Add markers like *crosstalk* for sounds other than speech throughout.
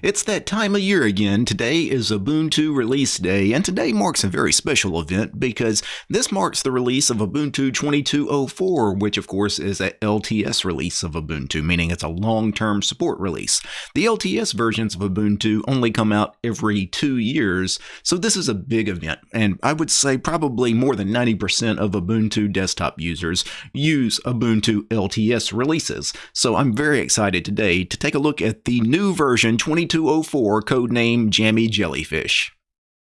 It's that time of year again. Today is Ubuntu release day, and today marks a very special event because this marks the release of Ubuntu 22.04, which of course is a LTS release of Ubuntu, meaning it's a long-term support release. The LTS versions of Ubuntu only come out every two years, so this is a big event, and I would say probably more than 90% of Ubuntu desktop users use Ubuntu LTS releases. So I'm very excited today to take a look at the new version 2204 codename Jammy Jellyfish.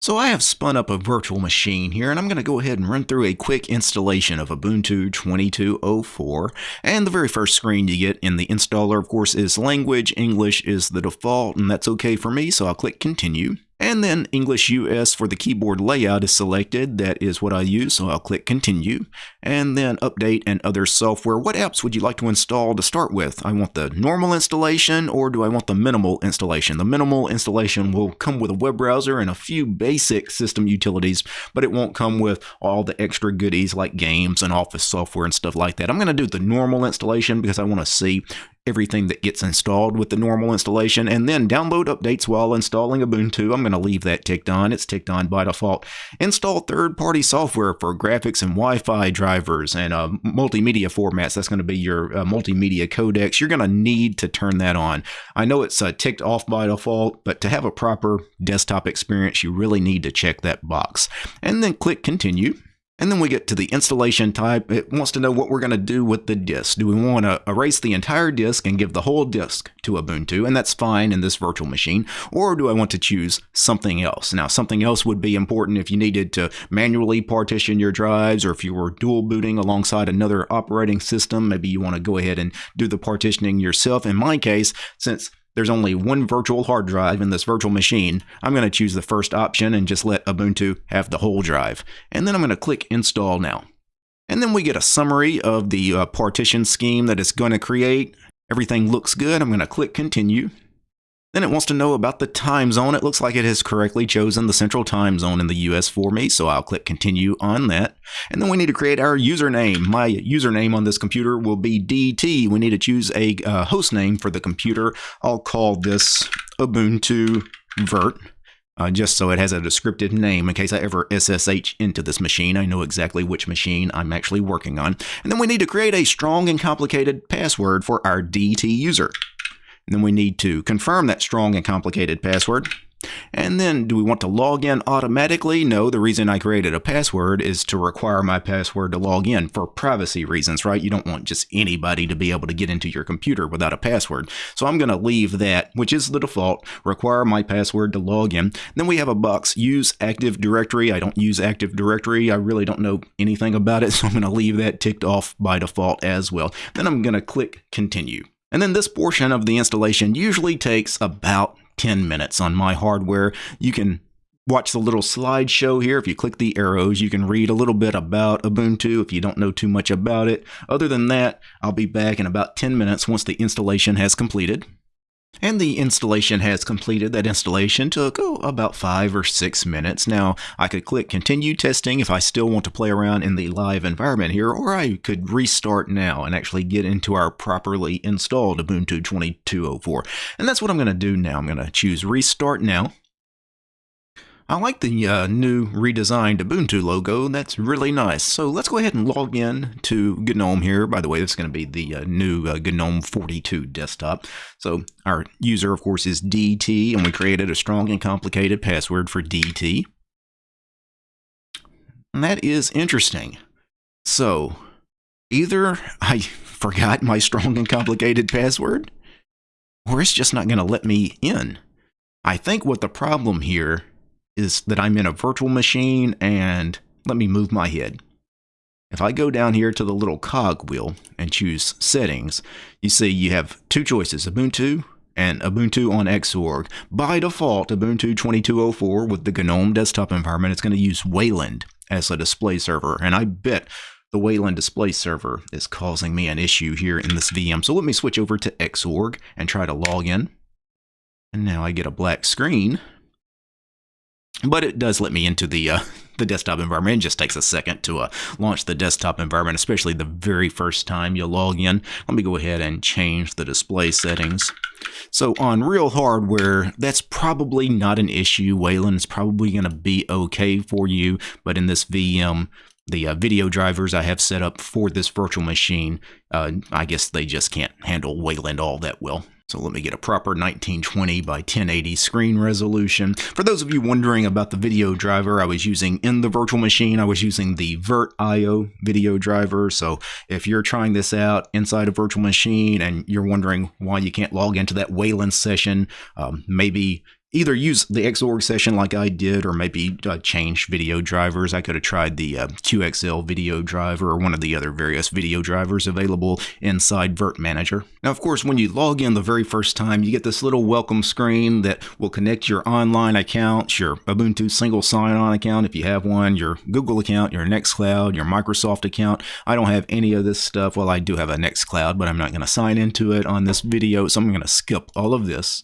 So I have spun up a virtual machine here and I'm going to go ahead and run through a quick installation of Ubuntu 2204 and the very first screen you get in the installer of course is language, English is the default and that's okay for me so I'll click continue. And then English US for the keyboard layout is selected. That is what I use, so I'll click Continue. And then Update and Other Software. What apps would you like to install to start with? I want the normal installation or do I want the minimal installation? The minimal installation will come with a web browser and a few basic system utilities, but it won't come with all the extra goodies like games and office software and stuff like that. I'm going to do the normal installation because I want to see everything that gets installed with the normal installation, and then download updates while installing Ubuntu. I'm going to leave that ticked on. It's ticked on by default. Install third-party software for graphics and Wi-Fi drivers and uh, multimedia formats. That's going to be your uh, multimedia codecs. You're going to need to turn that on. I know it's uh, ticked off by default, but to have a proper desktop experience, you really need to check that box. And then click Continue. And then we get to the installation type. It wants to know what we're going to do with the disk. Do we want to erase the entire disk and give the whole disk to Ubuntu? And that's fine in this virtual machine. Or do I want to choose something else? Now, something else would be important if you needed to manually partition your drives or if you were dual booting alongside another operating system. Maybe you want to go ahead and do the partitioning yourself. In my case, since there's only one virtual hard drive in this virtual machine, I'm going to choose the first option and just let Ubuntu have the whole drive. And then I'm going to click Install Now. And then we get a summary of the uh, partition scheme that it's going to create. Everything looks good. I'm going to click Continue. Then it wants to know about the time zone. It looks like it has correctly chosen the central time zone in the US for me, so I'll click continue on that. And then we need to create our username. My username on this computer will be DT. We need to choose a uh, host name for the computer. I'll call this Ubuntu Vert. Uh, just so it has a descriptive name in case I ever SSH into this machine. I know exactly which machine I'm actually working on. And then we need to create a strong and complicated password for our DT user. Then we need to confirm that strong and complicated password. And then do we want to log in automatically? No, the reason I created a password is to require my password to log in for privacy reasons, right? You don't want just anybody to be able to get into your computer without a password. So I'm going to leave that, which is the default, require my password to log in. Then we have a box, use Active Directory. I don't use Active Directory. I really don't know anything about it, *laughs* so I'm going to leave that ticked off by default as well. Then I'm going to click continue. And then this portion of the installation usually takes about 10 minutes on my hardware. You can watch the little slideshow here. If you click the arrows, you can read a little bit about Ubuntu if you don't know too much about it. Other than that, I'll be back in about 10 minutes once the installation has completed. And the installation has completed. That installation took oh, about five or six minutes. Now, I could click continue testing if I still want to play around in the live environment here, or I could restart now and actually get into our properly installed Ubuntu 2204. And that's what I'm going to do now. I'm going to choose restart now. I like the uh, new redesigned Ubuntu logo. That's really nice. So let's go ahead and log in to GNOME here. By the way, this is going to be the uh, new uh, GNOME 42 desktop. So our user, of course, is DT, and we created a strong and complicated password for DT. And that is interesting. So either I *laughs* forgot my strong and complicated password, or it's just not going to let me in. I think what the problem here is that I'm in a virtual machine and let me move my head. If I go down here to the little cog wheel and choose settings, you see you have two choices, Ubuntu and Ubuntu on Xorg. By default, Ubuntu 2204 with the GNOME desktop environment, it's going to use Wayland as a display server. And I bet the Wayland display server is causing me an issue here in this VM. So let me switch over to Xorg and try to log in. And now I get a black screen but it does let me into the uh, the desktop environment. It just takes a second to uh, launch the desktop environment, especially the very first time you log in. Let me go ahead and change the display settings. So on real hardware, that's probably not an issue. Wayland is probably going to be okay for you, but in this VM, the uh, video drivers I have set up for this virtual machine, uh, I guess they just can't handle Wayland all that well. So let me get a proper 1920 by 1080 screen resolution. For those of you wondering about the video driver I was using in the virtual machine, I was using the VirtIO video driver. So if you're trying this out inside a virtual machine and you're wondering why you can't log into that Wayland session, um, maybe either use the Xorg session like I did, or maybe uh, change video drivers. I could have tried the uh, QXL video driver or one of the other various video drivers available inside Virt Manager. Now, of course, when you log in the very first time, you get this little welcome screen that will connect your online accounts, your Ubuntu single sign-on account if you have one, your Google account, your Nextcloud, your Microsoft account. I don't have any of this stuff. Well, I do have a Nextcloud, but I'm not going to sign into it on this video, so I'm going to skip all of this.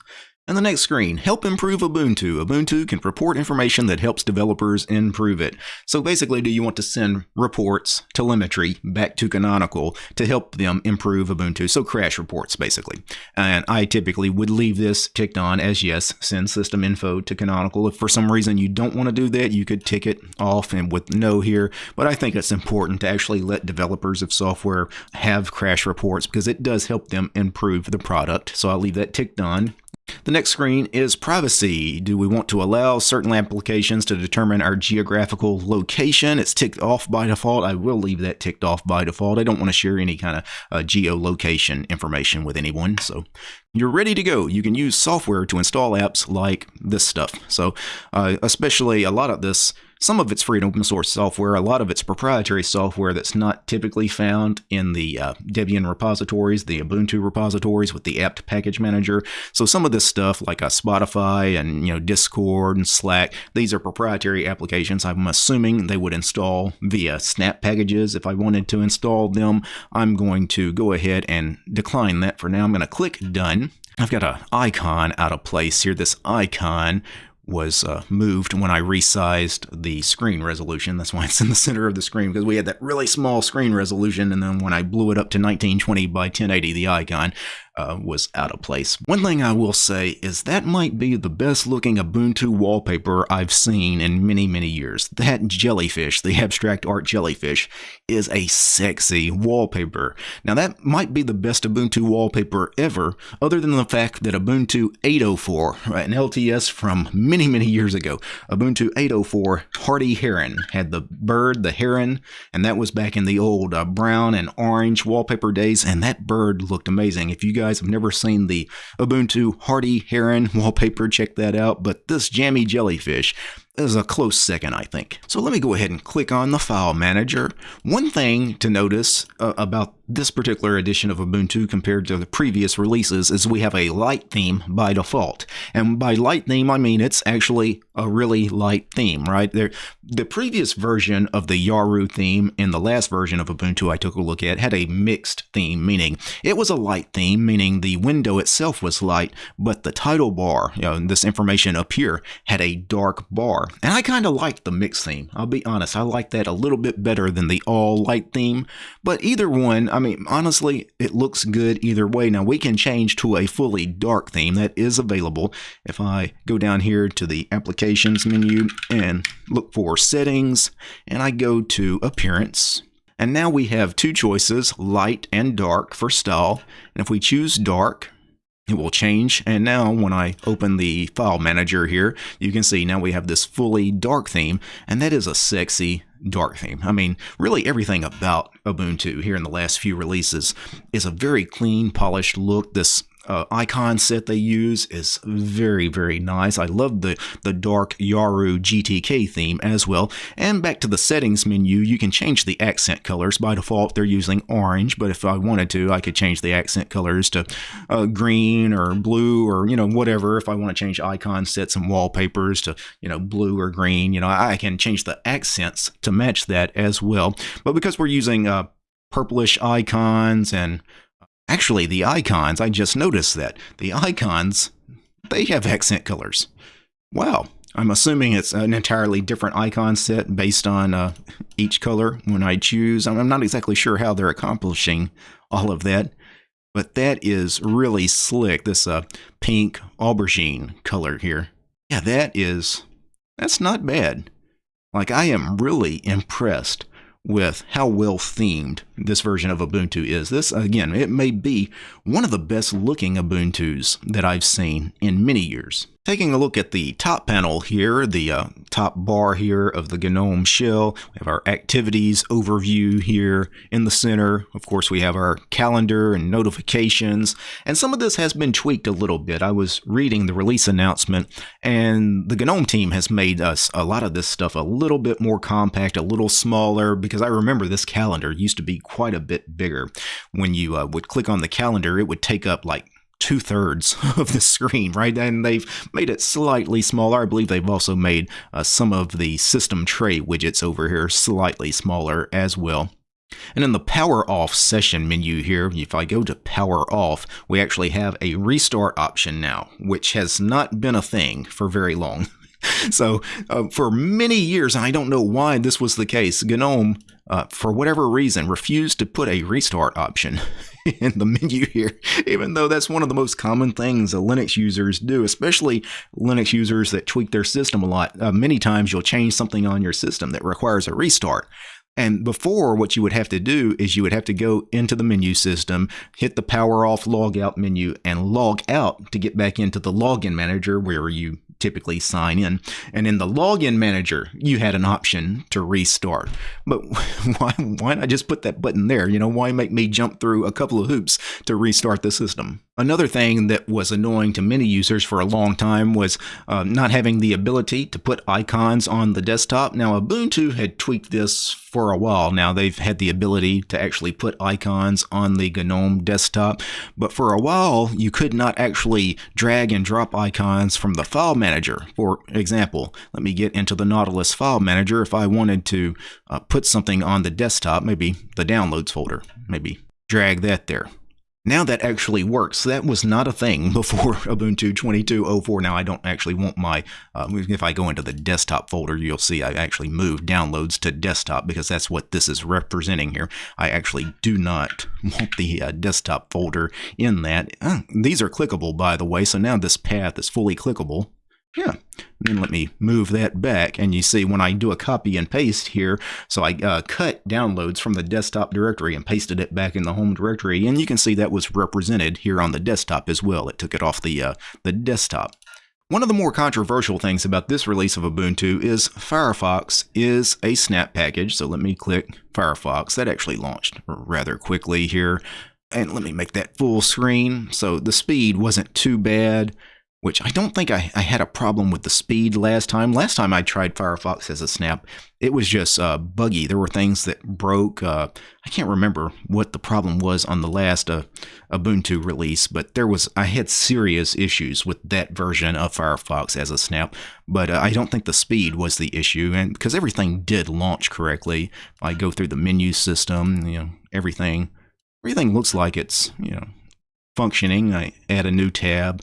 And the next screen, help improve Ubuntu. Ubuntu can report information that helps developers improve it. So basically, do you want to send reports, telemetry back to Canonical to help them improve Ubuntu? So crash reports, basically. And I typically would leave this ticked on as yes, send system info to Canonical. If for some reason you don't want to do that, you could tick it off and with no here. But I think it's important to actually let developers of software have crash reports because it does help them improve the product. So I'll leave that ticked on. The next screen is privacy. Do we want to allow certain applications to determine our geographical location? It's ticked off by default. I will leave that ticked off by default. I don't want to share any kind of uh, geolocation information with anyone. So you're ready to go. You can use software to install apps like this stuff. So uh, especially a lot of this some of it's free and open source software, a lot of it's proprietary software that's not typically found in the uh, Debian repositories, the Ubuntu repositories with the apt package manager. So some of this stuff like uh, Spotify and you know Discord and Slack, these are proprietary applications. I'm assuming they would install via snap packages. If I wanted to install them, I'm going to go ahead and decline that for now. I'm going to click done. I've got an icon out of place here. This icon was uh, moved when I resized the screen resolution. That's why it's in the center of the screen because we had that really small screen resolution. And then when I blew it up to 1920 by 1080, the icon uh, was out of place. One thing I will say is that might be the best looking Ubuntu wallpaper I've seen in many, many years. That jellyfish, the abstract art jellyfish, is a sexy wallpaper. Now that might be the best Ubuntu wallpaper ever, other than the fact that Ubuntu 804, an LTS from many, many years ago, Ubuntu 804 Hardy Heron had the bird, the heron, and that was back in the old uh, brown and orange wallpaper days, and that bird looked amazing. If you guys guys have never seen the Ubuntu Hardy Heron wallpaper, check that out. But this jammy jellyfish is a close second, I think. So let me go ahead and click on the file manager. One thing to notice uh, about this particular edition of Ubuntu compared to the previous releases is we have a light theme by default. And by light theme, I mean it's actually a really light theme, right? There, the previous version of the Yaru theme in the last version of Ubuntu I took a look at had a mixed theme, meaning it was a light theme, meaning the window itself was light, but the title bar, you know, this information up here, had a dark bar. And I kind of like the mixed theme. I'll be honest, I like that a little bit better than the all light theme. But either one, I mean, honestly, it looks good either way. Now we can change to a fully dark theme that is available. If I go down here to the applications menu and look for settings, and I go to appearance, and now we have two choices, light and dark for style. And if we choose dark, it will change. And now when I open the file manager here, you can see now we have this fully dark theme, and that is a sexy dark theme. I mean, really everything about Ubuntu here in the last few releases is a very clean, polished look. This uh, icon set they use is very, very nice. I love the, the dark Yaru GTK theme as well. And back to the settings menu, you can change the accent colors. By default, they're using orange, but if I wanted to, I could change the accent colors to uh, green or blue or, you know, whatever. If I want to change icon sets and wallpapers to, you know, blue or green, you know, I can change the accents to match that as well. But because we're using uh, purplish icons and Actually, the icons, I just noticed that. The icons, they have accent colors. Wow, I'm assuming it's an entirely different icon set based on uh, each color when I choose. I'm not exactly sure how they're accomplishing all of that, but that is really slick. This uh, pink aubergine color here. Yeah, that is, that's not bad. Like, I am really impressed with how well themed this version of Ubuntu is. This, again, it may be one of the best looking Ubuntus that I've seen in many years. Taking a look at the top panel here, the uh, top bar here of the GNOME shell, we have our activities overview here in the center. Of course, we have our calendar and notifications, and some of this has been tweaked a little bit. I was reading the release announcement, and the GNOME team has made us a lot of this stuff a little bit more compact, a little smaller, because I remember this calendar used to be quite a bit bigger. When you uh, would click on the calendar, it would take up like two thirds *laughs* of the screen, right? And they've made it slightly smaller. I believe they've also made uh, some of the system tray widgets over here slightly smaller as well. And in the power off session menu here, if I go to power off, we actually have a restart option now, which has not been a thing for very long. *laughs* *laughs* so uh, for many years, and I don't know why this was the case, GNOME, uh, for whatever reason, refused to put a restart option *laughs* in the menu here, even though that's one of the most common things Linux users do, especially Linux users that tweak their system a lot. Uh, many times you'll change something on your system that requires a restart. And before, what you would have to do is you would have to go into the menu system, hit the power off log out menu, and log out to get back into the login manager where you typically sign in. And in the login manager, you had an option to restart. But *laughs* why, why not just put that button there? You know, why make me jump through a couple of hoops to restart the system? Another thing that was annoying to many users for a long time was uh, not having the ability to put icons on the desktop. Now, Ubuntu had tweaked this for a while now. They've had the ability to actually put icons on the GNOME desktop, but for a while, you could not actually drag and drop icons from the file manager. For example, let me get into the Nautilus file manager. If I wanted to uh, put something on the desktop, maybe the downloads folder, maybe drag that there. Now that actually works. That was not a thing *laughs* before Ubuntu 22.04. Now I don't actually want my, uh, if I go into the desktop folder, you'll see I actually moved downloads to desktop because that's what this is representing here. I actually do not *laughs* want the uh, desktop folder in that. Uh, these are clickable, by the way, so now this path is fully clickable. Yeah. Then let me move that back. And you see when I do a copy and paste here, so I uh, cut downloads from the desktop directory and pasted it back in the home directory. And you can see that was represented here on the desktop as well. It took it off the, uh, the desktop. One of the more controversial things about this release of Ubuntu is Firefox is a snap package. So let me click Firefox. That actually launched rather quickly here. And let me make that full screen. So the speed wasn't too bad which I don't think I, I, had a problem with the speed last time. Last time I tried Firefox as a snap, it was just uh, buggy. There were things that broke. Uh, I can't remember what the problem was on the last uh, Ubuntu release, but there was I had serious issues with that version of Firefox as a snap. But uh, I don't think the speed was the issue, and because everything did launch correctly. I go through the menu system, you know, everything, everything looks like it's you know functioning. I add a new tab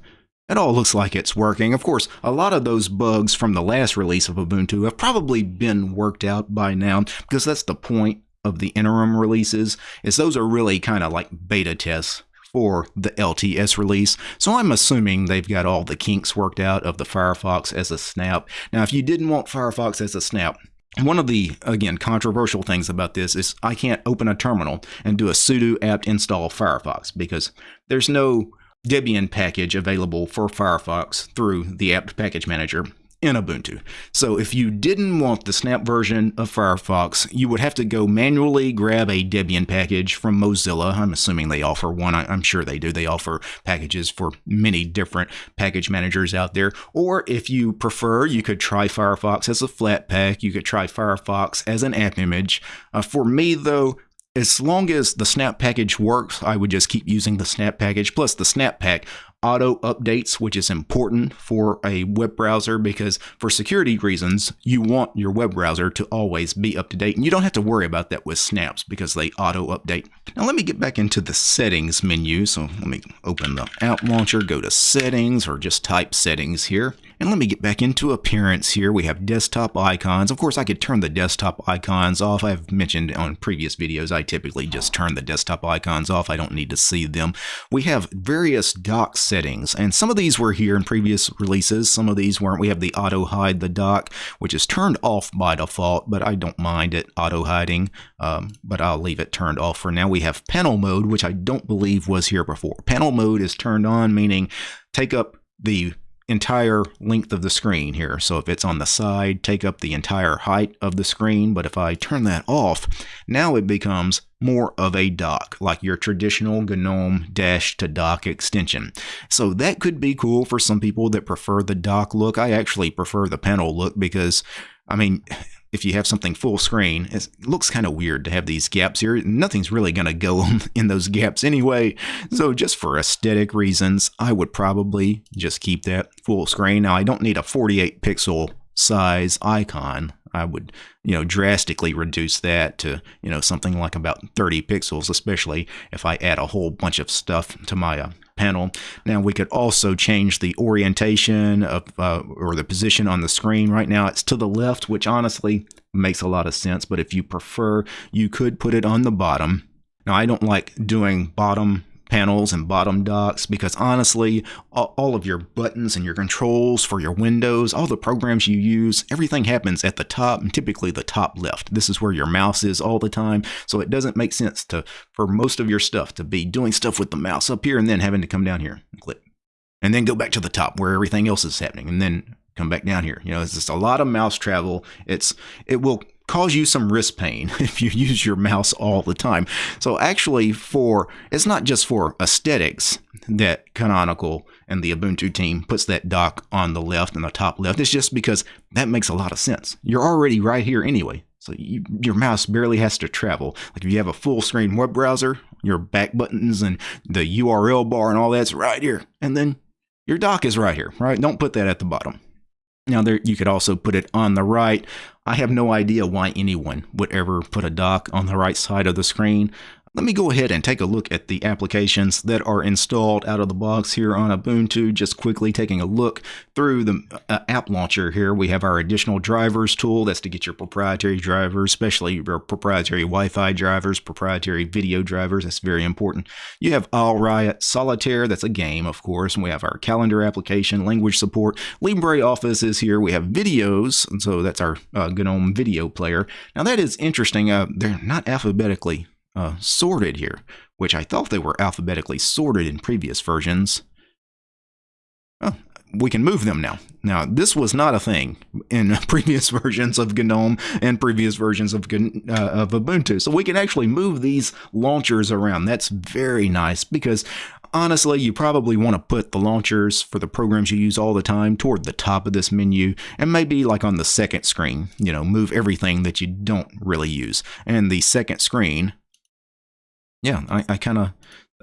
it all looks like it's working. Of course, a lot of those bugs from the last release of Ubuntu have probably been worked out by now because that's the point of the interim releases is those are really kind of like beta tests for the LTS release. So I'm assuming they've got all the kinks worked out of the Firefox as a snap. Now, if you didn't want Firefox as a snap, one of the, again, controversial things about this is I can't open a terminal and do a sudo apt install Firefox because there's no Debian package available for Firefox through the apt package manager in Ubuntu. So if you didn't want the snap version of Firefox, you would have to go manually grab a Debian package from Mozilla. I'm assuming they offer one. I'm sure they do. They offer packages for many different package managers out there. Or if you prefer, you could try Firefox as a Flatpak. You could try Firefox as an app image. Uh, for me, though, as long as the snap package works, I would just keep using the snap package. Plus, the snap pack auto updates, which is important for a web browser because for security reasons, you want your web browser to always be up to date. And you don't have to worry about that with snaps because they auto update. Now, let me get back into the settings menu. So let me open the app launcher, go to settings, or just type settings here. And let me get back into appearance here. We have desktop icons. Of course, I could turn the desktop icons off. I've mentioned on previous videos, I typically just turn the desktop icons off. I don't need to see them. We have various dock settings, and some of these were here in previous releases. Some of these weren't. We have the auto hide the dock, which is turned off by default, but I don't mind it auto hiding, um, but I'll leave it turned off for now. We have panel mode, which I don't believe was here before. Panel mode is turned on, meaning take up the entire length of the screen here. So if it's on the side, take up the entire height of the screen. But if I turn that off, now it becomes more of a dock, like your traditional GNOME dash to dock extension. So that could be cool for some people that prefer the dock look. I actually prefer the panel look because, I mean, if you have something full screen, it looks kind of weird to have these gaps here. Nothing's really going to go *laughs* in those gaps anyway. So just for aesthetic reasons, I would probably just keep that full screen. Now I don't need a 48 pixel size icon. I would, you know, drastically reduce that to, you know, something like about 30 pixels, especially if I add a whole bunch of stuff to my uh, panel. Now we could also change the orientation of uh, or the position on the screen. Right now it's to the left, which honestly makes a lot of sense. But if you prefer, you could put it on the bottom. Now I don't like doing bottom panels and bottom docks because honestly, all of your buttons and your controls for your windows, all the programs you use, everything happens at the top and typically the top left. This is where your mouse is all the time. So it doesn't make sense to for most of your stuff to be doing stuff with the mouse up here and then having to come down here and click. And then go back to the top where everything else is happening and then come back down here. You know, it's just a lot of mouse travel. It's it will cause you some wrist pain *laughs* if you use your mouse all the time. So actually for it's not just for aesthetics that Canonical and the Ubuntu team puts that dock on the left and the top left. It's just because that makes a lot of sense. You're already right here anyway. So you, your mouse barely has to travel. Like if you have a full screen web browser, your back buttons and the URL bar and all that's right here. And then your dock is right here, right? Don't put that at the bottom. Now there you could also put it on the right. I have no idea why anyone would ever put a dock on the right side of the screen. Let me go ahead and take a look at the applications that are installed out of the box here on Ubuntu. Just quickly taking a look through the uh, app launcher here. We have our additional drivers tool. That's to get your proprietary drivers, especially your proprietary Wi-Fi drivers, proprietary video drivers. That's very important. You have AisleRiot Solitaire. That's a game, of course. And we have our calendar application, language support. LibreOffice is here. We have videos. And so that's our uh, GNOME video player. Now that is interesting. Uh, they're not alphabetically uh, sorted here, which I thought they were alphabetically sorted in previous versions. We can move them now. Now, this was not a thing in *laughs* previous versions of GNOME and previous versions of, uh, of Ubuntu. So we can actually move these launchers around. That's very nice because honestly, you probably want to put the launchers for the programs you use all the time toward the top of this menu and maybe like on the second screen, you know, move everything that you don't really use. And the second screen yeah, I, I kind of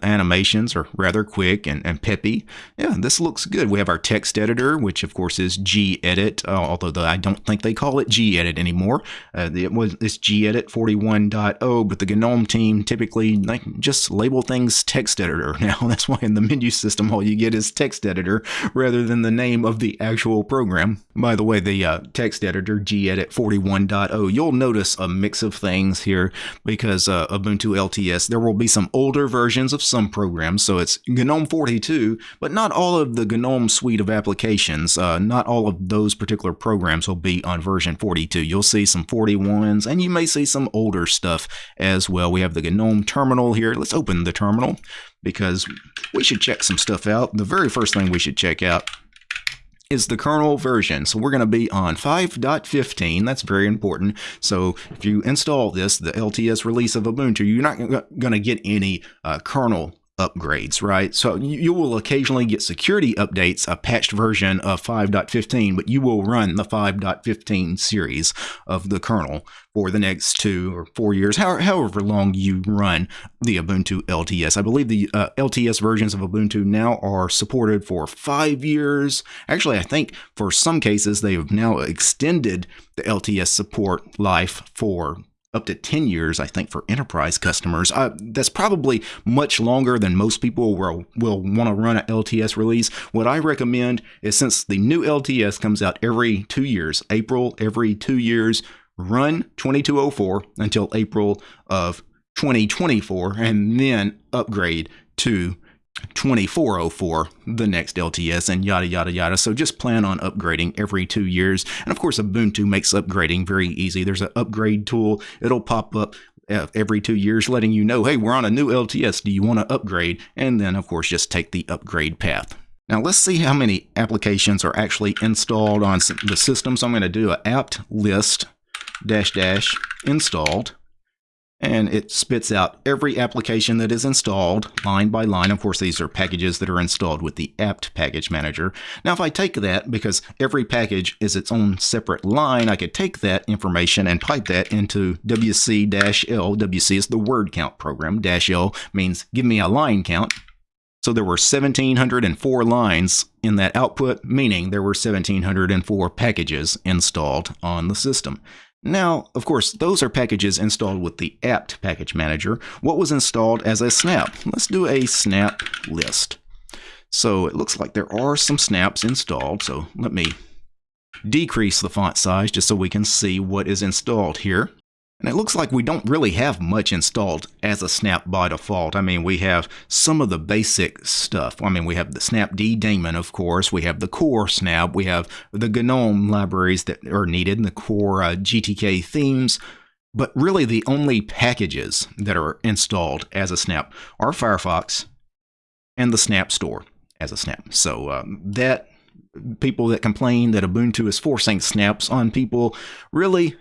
animations are rather quick and, and peppy. Yeah, this looks good. We have our text editor, which of course is gedit, uh, although the, I don't think they call it gedit anymore. Uh, it was it's gedit 41.0, but the GNOME team typically like just label things text editor *laughs* now. That's why in the menu system all you get is text editor rather than the name of the actual program. By the way, the uh, text editor gedit 41.0, you'll notice a mix of things here because uh, Ubuntu LTS, there will be some older versions of some programs. So it's GNOME 42, but not all of the GNOME suite of applications, uh, not all of those particular programs will be on version 42. You'll see some 41s, and you may see some older stuff as well. We have the GNOME terminal here. Let's open the terminal because we should check some stuff out. The very first thing we should check out is the kernel version. So we're going to be on 5.15. That's very important. So if you install this, the LTS release of Ubuntu, you're not going to get any uh, kernel upgrades, right? So you will occasionally get security updates, a patched version of 5.15, but you will run the 5.15 series of the kernel for the next two or four years, however long you run the Ubuntu LTS. I believe the uh, LTS versions of Ubuntu now are supported for five years. Actually, I think for some cases they have now extended the LTS support life for up to 10 years, I think, for enterprise customers. Uh, that's probably much longer than most people will, will want to run an LTS release. What I recommend is since the new LTS comes out every two years, April every two years, run 2204 until April of 2024 and then upgrade to 2404, the next LTS, and yada, yada, yada. So just plan on upgrading every two years. And of course, Ubuntu makes upgrading very easy. There's an upgrade tool, it'll pop up uh, every two years letting you know, hey, we're on a new LTS. Do you want to upgrade? And then, of course, just take the upgrade path. Now let's see how many applications are actually installed on the system. So I'm going to do an apt list dash dash installed and it spits out every application that is installed line by line. Of course, these are packages that are installed with the apt package manager. Now, if I take that, because every package is its own separate line, I could take that information and pipe that into WC-L. WC is the word count program. Dash L means give me a line count. So there were 1,704 lines in that output, meaning there were 1,704 packages installed on the system. Now, of course, those are packages installed with the apt package manager. What was installed as a snap? Let's do a snap list. So it looks like there are some snaps installed. So let me decrease the font size just so we can see what is installed here. And it looks like we don't really have much installed as a snap by default. I mean, we have some of the basic stuff. I mean, we have the snapd daemon, of course. We have the core snap. We have the GNOME libraries that are needed, and the core uh, GTK themes. But really, the only packages that are installed as a snap are Firefox and the Snap Store as a snap. So um, that people that complain that Ubuntu is forcing snaps on people really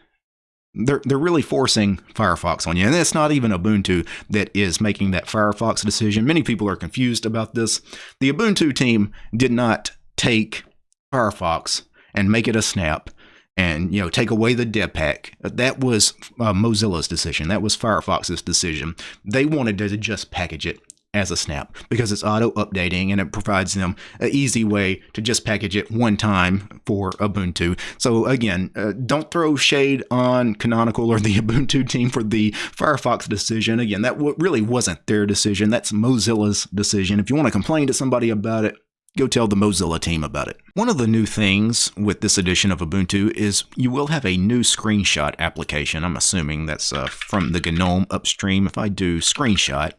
they're they're really forcing Firefox on you, and it's not even Ubuntu that is making that Firefox decision. Many people are confused about this. The Ubuntu team did not take Firefox and make it a snap and you know take away the debpack that was uh, mozilla's decision that was firefox's decision they wanted to just package it as a snap because it's auto updating and it provides them an easy way to just package it one time for Ubuntu. So again, uh, don't throw shade on Canonical or the *laughs* Ubuntu team for the Firefox decision. Again, that really wasn't their decision. That's Mozilla's decision. If you want to complain to somebody about it, go tell the Mozilla team about it. One of the new things with this edition of Ubuntu is you will have a new screenshot application. I'm assuming that's uh, from the GNOME upstream. If I do screenshot,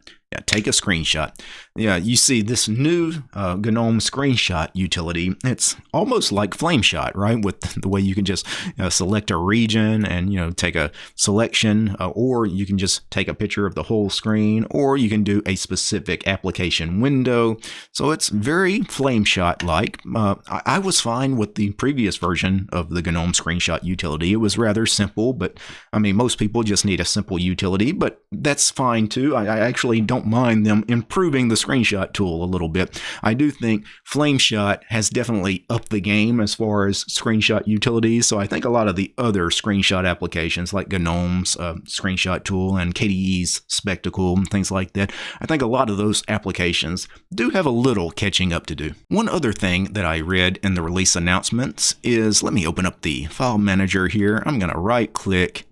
take a screenshot. Yeah, you see this new uh, GNOME screenshot utility. It's almost like FlameShot, right? With *laughs* the way you can just uh, select a region and you know take a selection, uh, or you can just take a picture of the whole screen, or you can do a specific application window. So it's very FlameShot-like. Uh, I, I was fine with the previous version of the GNOME screenshot utility. It was rather simple, but I mean most people just need a simple utility, but that's fine too. I, I actually don't mind them improving the screenshot tool a little bit. I do think FlameShot has definitely upped the game as far as screenshot utilities. So I think a lot of the other screenshot applications like GNOME's uh, screenshot tool and KDE's Spectacle and things like that, I think a lot of those applications do have a little catching up to do. One other thing that I read in the release announcements is, let me open up the file manager here. I'm going to right click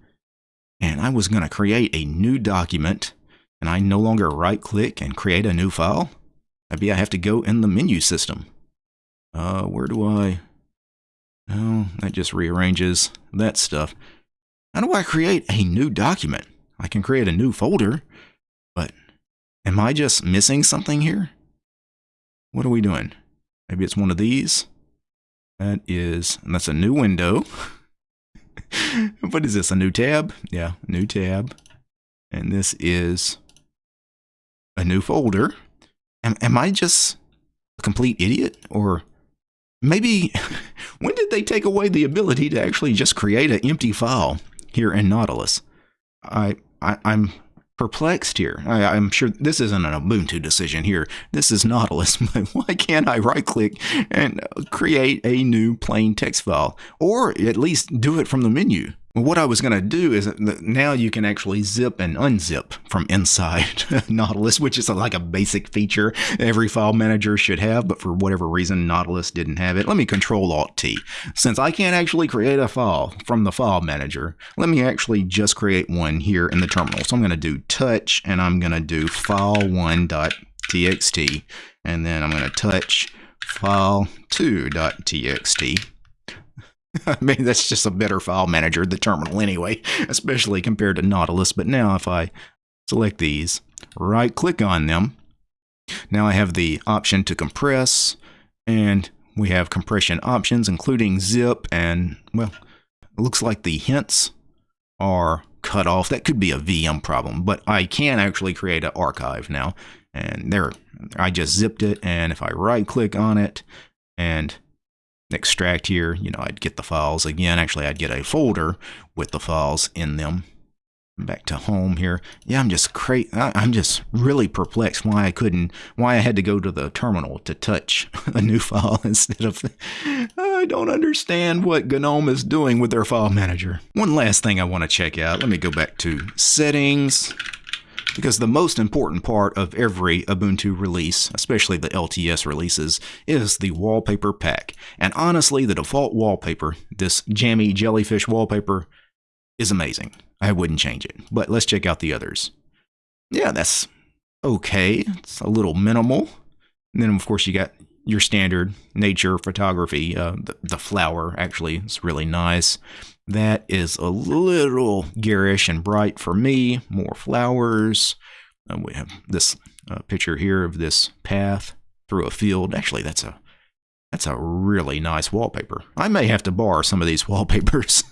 and I was going to create a new document and I no longer right click and create a new file? Maybe I have to go in the menu system. Uh, where do I? Oh, that just rearranges that stuff. How do I create a new document? I can create a new folder, but am I just missing something here? What are we doing? Maybe it's one of these. That is, and that's a new window. *laughs* what is this, a new tab? Yeah, new tab. And this is a new folder. Am, am I just a complete idiot? Or maybe, *laughs* when did they take away the ability to actually just create an empty file here in Nautilus? I, I am perplexed here. I, am sure this isn't an Ubuntu decision here. This is Nautilus. *laughs* Why can't I right click and create a new plain text file? Or at least do it from the menu? What I was going to do is now you can actually zip and unzip from inside *laughs* Nautilus, which is like a basic feature every file manager should have, but for whatever reason, Nautilus didn't have it. Let me Control Alt T. Since I can't actually create a file from the file manager, let me actually just create one here in the terminal. So I'm going to do touch and I'm going to do file1.txt and then I'm going to touch file2.txt *laughs* I mean, that's just a better file manager, the terminal anyway, especially compared to Nautilus. But now if I select these, right click on them, now I have the option to compress and we have compression options, including zip and, well, it looks like the hints are cut off. That could be a VM problem, but I can actually create an archive now. And there, I just zipped it. And if I right click on it and extract here, you know, I'd get the files again. Actually, I'd get a folder with the files in them. Back to home here. Yeah, I'm just I'm just really perplexed why I couldn't, why I had to go to the terminal to touch *laughs* a new file *laughs* instead of. I don't understand what GNOME is doing with their file manager. One last thing I want to check out. Let me go back to settings because the most important part of every Ubuntu release, especially the LTS releases, is the wallpaper pack. And honestly, the default wallpaper, this jammy jellyfish wallpaper, is amazing. I wouldn't change it. But let's check out the others. Yeah, that's okay. It's a little minimal. And then, of course, you got your standard nature photography. Uh, the, the flower, actually, is really nice. That is a little garish and bright for me. More flowers. Uh, we have this uh, picture here of this path through a field. Actually, that's a that's a really nice wallpaper. I may have to borrow some of these *laughs* wallpapers.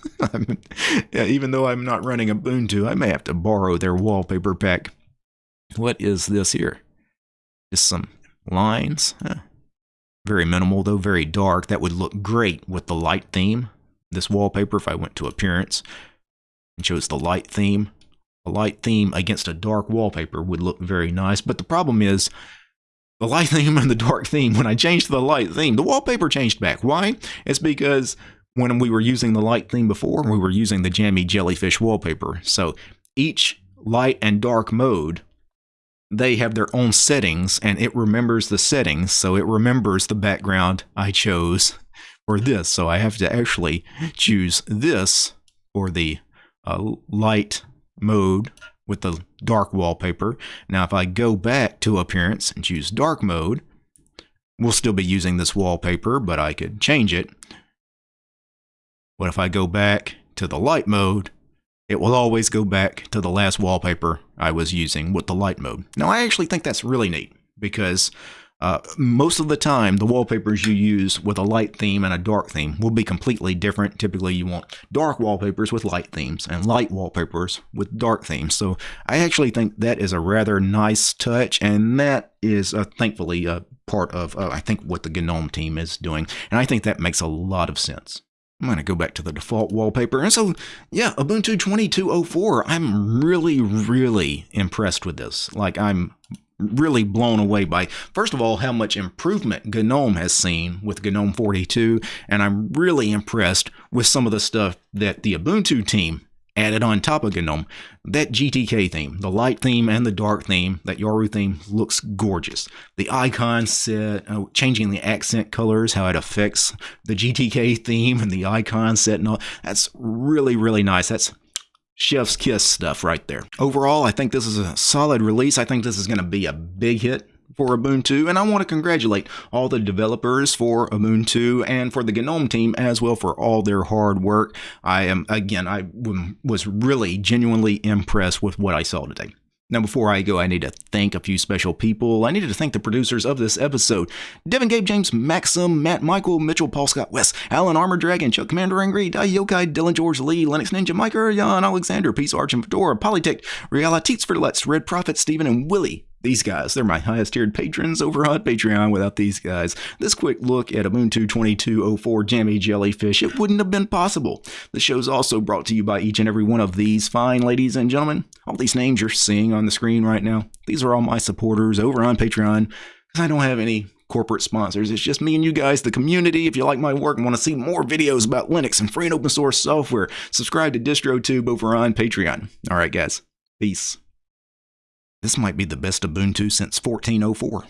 yeah, even though I'm not running Ubuntu, I may have to borrow their wallpaper pack. What is this here? Just some lines. Huh. Very minimal, though very dark. That would look great with the light theme this wallpaper if I went to appearance and chose the light theme. A light theme against a dark wallpaper would look very nice, but the problem is the light *laughs* theme and the dark theme, when I changed the light theme, the wallpaper changed back. Why? It's because when we were using the light theme before, we were using the jammy jellyfish wallpaper. So each light and dark mode, they have their own settings and it remembers the settings. So it remembers the background I chose for this. So I have to actually choose this or the uh, light mode with the dark wallpaper. Now if I go back to appearance and choose dark mode, we'll still be using this wallpaper, but I could change it. But if I go back to the light mode, it will always go back to the last wallpaper I was using with the light mode. Now I actually think that's really neat because uh, most of the time, the wallpapers you use with a light theme and a dark theme will be completely different. Typically, you want dark wallpapers with light themes and light wallpapers with dark themes. So I actually think that is a rather nice touch, and that is uh, thankfully a part of, uh, I think, what the GNOME team is doing. And I think that makes a lot of sense. I'm going to go back to the default wallpaper. And so, yeah, Ubuntu 2204, I'm really, really impressed with this. Like, I'm really blown away by, first of all, how much improvement GNOME has seen with GNOME 42, and I'm really impressed with some of the stuff that the Ubuntu team added on top of GNOME. That GTK theme, the light theme and the dark theme, that Yaru theme looks gorgeous. The icon set, uh, changing the accent colors, how it affects the GTK theme and the icon set and all, that's really, really nice. That's chef's kiss stuff right there. Overall, I think this is a solid release. I think this is going to be a big hit for Ubuntu, and I want to congratulate all the developers for Ubuntu and for the GNOME team as well for all their hard work. I am, again, I was really genuinely impressed with what I saw today. Now, before I go, I need to thank a few special people. I needed to thank the producers of this episode Devin, Gabe, James, Maxim, Matt, Michael, Mitchell, Paul Scott, Wes, Alan, Armor Dragon, Chuck, Commander Angry, Dai Yokai, Dylan, George, Lee, Linux Ninja, Micah, Jan, Alexander, Peace, Arch, and Fedora, Polytech, Realities for Let's, Red Prophet, Stephen, and Willie these guys. They're my highest tiered patrons over on Patreon. Without these guys, this quick look at Ubuntu 2204 Jammy Jellyfish, it wouldn't have been possible. The show's also brought to you by each and every one of these fine ladies and gentlemen. All these names you're seeing on the screen right now, these are all my supporters over on Patreon I don't have any corporate sponsors. It's just me and you guys, the community. If you like my work and want to see more videos about Linux and free and open source software, subscribe to DistroTube over on Patreon. All right, guys. Peace. This might be the best Ubuntu since 1404.